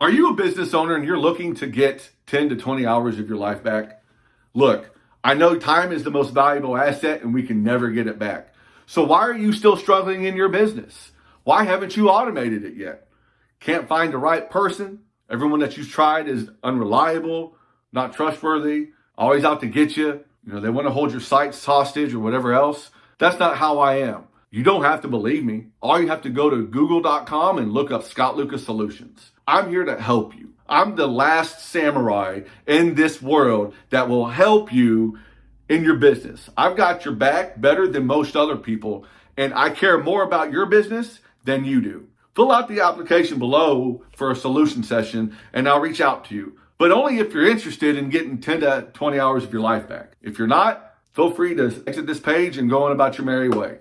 Are you a business owner and you're looking to get 10 to 20 hours of your life back? Look, I know time is the most valuable asset and we can never get it back. So why are you still struggling in your business? Why haven't you automated it yet? Can't find the right person? Everyone that you've tried is unreliable, not trustworthy, always out to get you. You know, they want to hold your sites hostage or whatever else. That's not how I am. You don't have to believe me. All you have to go to google.com and look up Scott Lucas Solutions. I'm here to help you. I'm the last samurai in this world that will help you in your business. I've got your back better than most other people, and I care more about your business than you do. Fill out the application below for a solution session, and I'll reach out to you. But only if you're interested in getting 10 to 20 hours of your life back. If you're not, feel free to exit this page and go on about your merry way.